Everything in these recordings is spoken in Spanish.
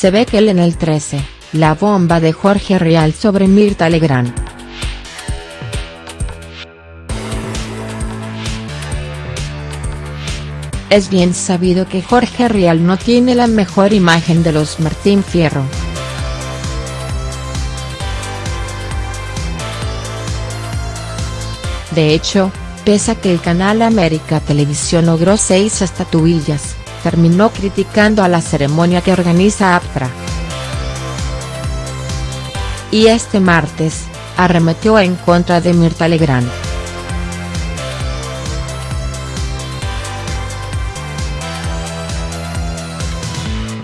Se ve que él en el 13, la bomba de Jorge Rial sobre Mirta Legrand. Es bien sabido que Jorge Rial no tiene la mejor imagen de los Martín Fierro. De hecho, pese a que el canal América Televisión logró seis estatuillas, terminó criticando a la ceremonia que organiza APTRA. Y este martes, arremetió en contra de Mirta Legrand.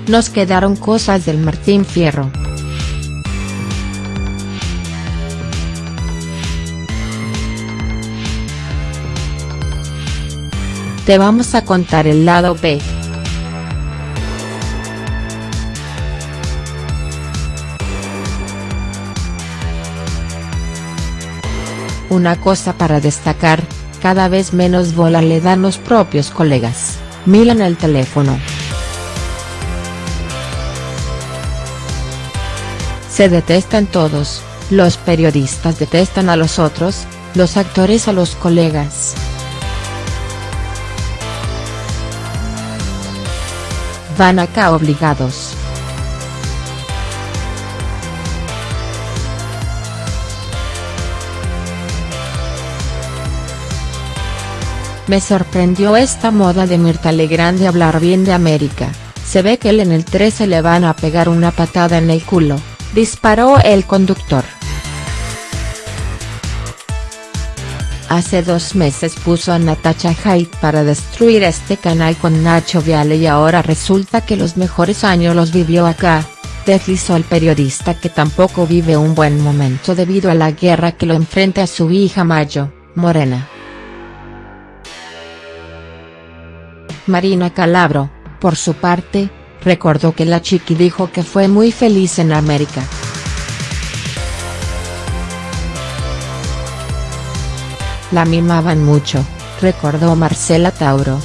Nos quedaron cosas del Martín Fierro. Te vamos a contar el lado B. Una cosa para destacar, cada vez menos bola le dan los propios colegas, miran el teléfono. Se detestan todos, los periodistas detestan a los otros, los actores a los colegas. Van acá obligados. Me sorprendió esta moda de Mirta Legrand de hablar bien de América, se ve que él en el 13 le van a pegar una patada en el culo disparó el conductor. Hace dos meses puso a Natacha Haidt para destruir este canal con Nacho Viale y ahora resulta que los mejores años los vivió acá, deslizó el periodista que tampoco vive un buen momento debido a la guerra que lo enfrenta a su hija Mayo, Morena. Marina Calabro, por su parte, recordó que la chiqui dijo que fue muy feliz en América. La mimaban mucho, recordó Marcela Tauro.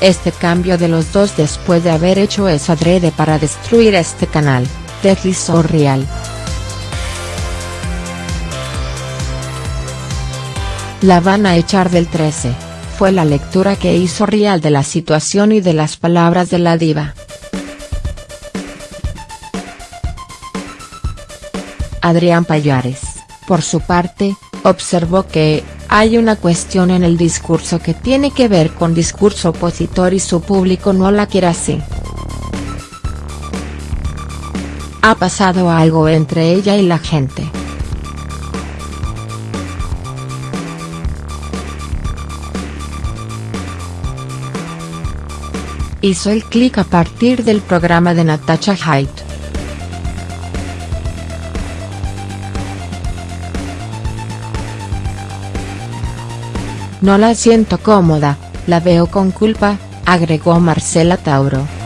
Este cambio de los dos después de haber hecho eso adrede para destruir este canal, deslizó Real. La van a echar del 13, fue la lectura que hizo Rial de la situación y de las palabras de la diva. Adrián Payares, por su parte, observó que, hay una cuestión en el discurso que tiene que ver con discurso opositor y su público no la quiere así. Ha pasado algo entre ella y la gente. Hizo el clic a partir del programa de Natasha Haidt. No la siento cómoda, la veo con culpa, agregó Marcela Tauro.